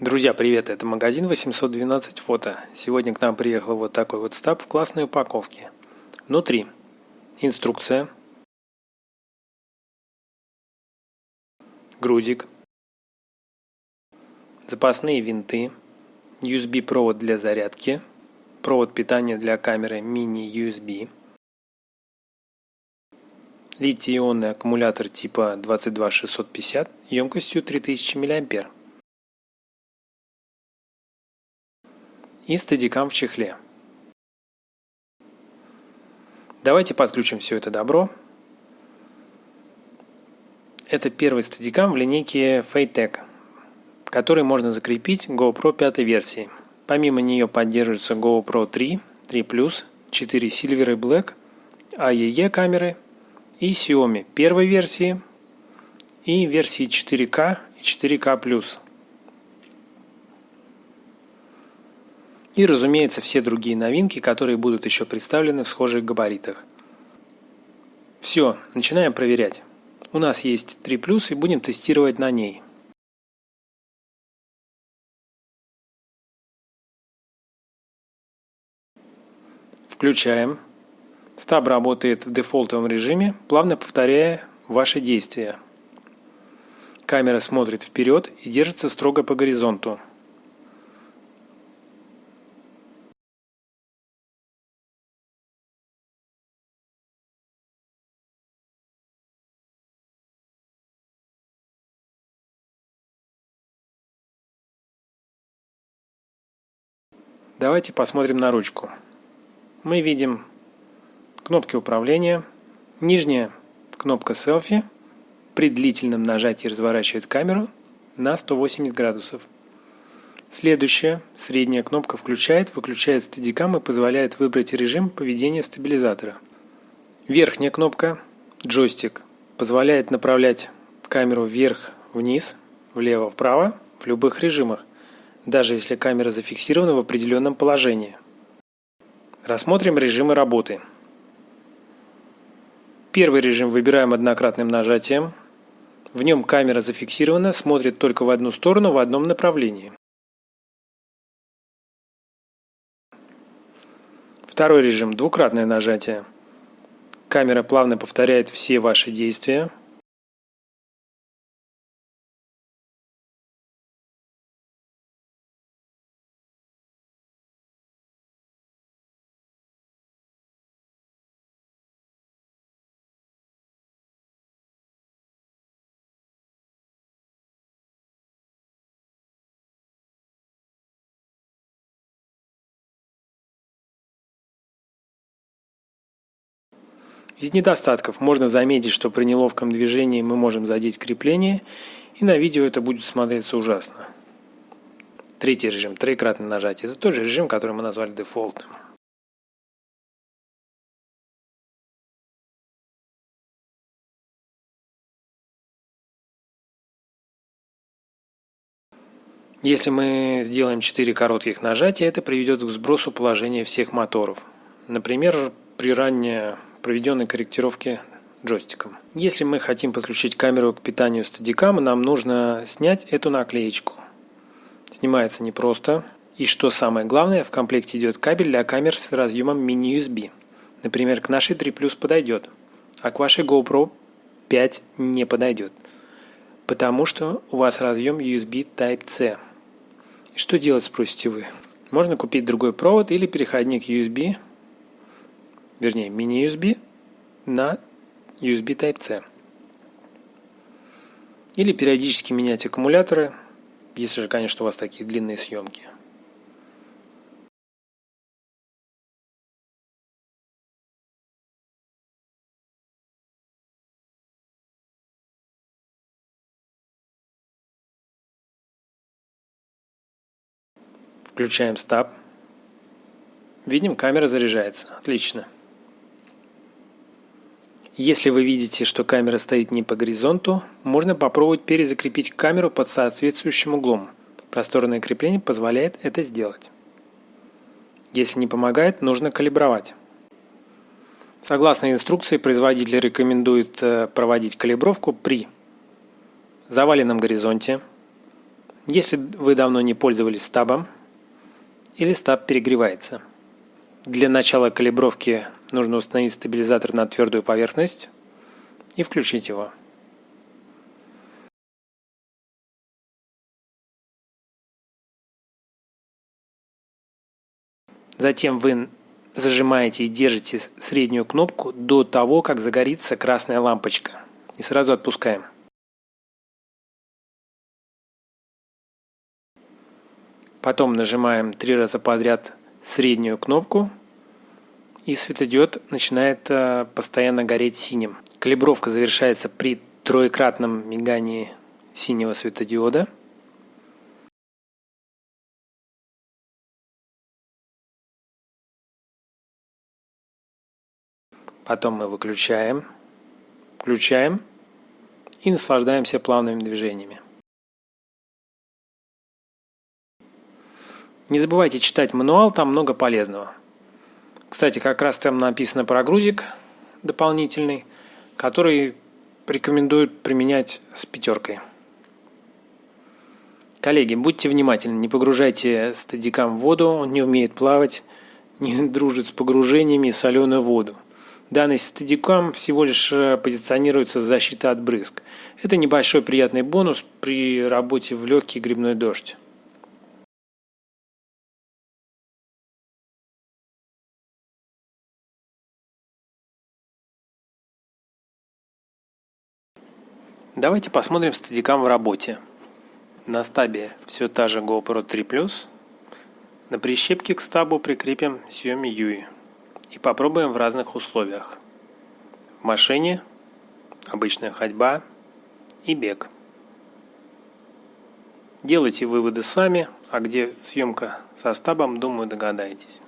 Друзья, привет! Это магазин 812 фото. Сегодня к нам приехал вот такой вот стаб в классной упаковке. Внутри инструкция, грузик, запасные винты, USB-провод для зарядки, провод питания для камеры мини-USB, литий-ионный аккумулятор типа 22650 емкостью 3000 мАh и стадикам в чехле. Давайте подключим все это добро. Это первый стадикам в линейке Faytech, который можно закрепить GoPro 5 версии. Помимо нее поддерживаются GoPro 3, 3+, 4 Silver и Black, AEE камеры и Xiaomi первой версии и версии 4К и 4К+. И, разумеется, все другие новинки, которые будут еще представлены в схожих габаритах. Все, начинаем проверять. У нас есть 3 и будем тестировать на ней. Включаем. Стаб работает в дефолтовом режиме, плавно повторяя ваши действия. Камера смотрит вперед и держится строго по горизонту. Давайте посмотрим на ручку. Мы видим кнопки управления. Нижняя кнопка селфи при длительном нажатии разворачивает камеру на 180 градусов. Следующая, средняя кнопка включает, выключает стадикам и позволяет выбрать режим поведения стабилизатора. Верхняя кнопка, джойстик, позволяет направлять камеру вверх-вниз, влево-вправо в любых режимах – даже если камера зафиксирована в определенном положении. Рассмотрим режимы работы. Первый режим выбираем однократным нажатием. В нем камера зафиксирована, смотрит только в одну сторону в одном направлении. Второй режим – двукратное нажатие. Камера плавно повторяет все ваши действия. Из недостатков можно заметить, что при неловком движении мы можем задеть крепление, и на видео это будет смотреться ужасно. Третий режим, троекратное нажатие, это тоже режим, который мы назвали дефолтным. Если мы сделаем 4 коротких нажатия, это приведет к сбросу положения всех моторов. Например, при ранней проведенной корректировки джойстиком. Если мы хотим подключить камеру к питанию стадикама, нам нужно снять эту наклеечку. Снимается непросто. И что самое главное, в комплекте идет кабель для камер с разъемом mini-USB. Например, к нашей 3 Plus подойдет, а к вашей GoPro 5 не подойдет. Потому что у вас разъем USB Type-C. Что делать, спросите вы? Можно купить другой провод или переходник USB вернее мини-USB на USB Type-C. Или периодически менять аккумуляторы, если же, конечно, у вас такие длинные съемки. Включаем стаб. Видим, камера заряжается. Отлично. Если вы видите, что камера стоит не по горизонту, можно попробовать перезакрепить камеру под соответствующим углом. Просторное крепление позволяет это сделать. Если не помогает, нужно калибровать. Согласно инструкции, производитель рекомендует э, проводить калибровку при заваленном горизонте, Если вы давно не пользовались стабом или стаб перегревается. Для начала калибровки нужно установить стабилизатор на твердую поверхность и включить его. Затем вы зажимаете и держите среднюю кнопку до того, как загорится красная лампочка. И сразу отпускаем. Потом нажимаем три раза подряд среднюю кнопку и светодиод начинает э, постоянно гореть синим. Калибровка завершается при троекратном мигании синего светодиода – Потом мы выключаем, включаем и наслаждаемся плавными движениями. Не забывайте читать мануал, там много полезного. Кстати, как раз там написано про грузик дополнительный, который рекомендуют применять с пятеркой. Коллеги, будьте внимательны, не погружайте стадикам в воду, он не умеет плавать, не дружит с погружениями и соленую воду. Данный стадикам всего лишь э, позиционируется защита от брызг. Это небольшой приятный бонус при работе в легкий грибной дождь. Давайте посмотрим стадикам в работе. На стабе все та же GoPro 3 Plus. На прищепке к стабу прикрепим Xiaomi Yui и попробуем в разных условиях. В машине, обычная ходьба и бег. Делайте выводы сами, а где съемка со стабом, думаю, догадаетесь.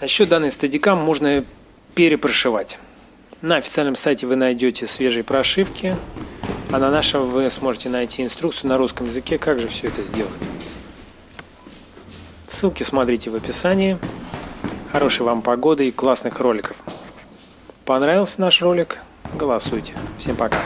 А еще данный стадикам можно перепрошивать. На официальном сайте вы найдете свежие прошивки, а на нашем вы сможете найти инструкцию на русском языке, как же все это сделать. Ссылки смотрите в описании. Хорошей вам погоды и классных роликов. Понравился наш ролик? Голосуйте. Всем пока.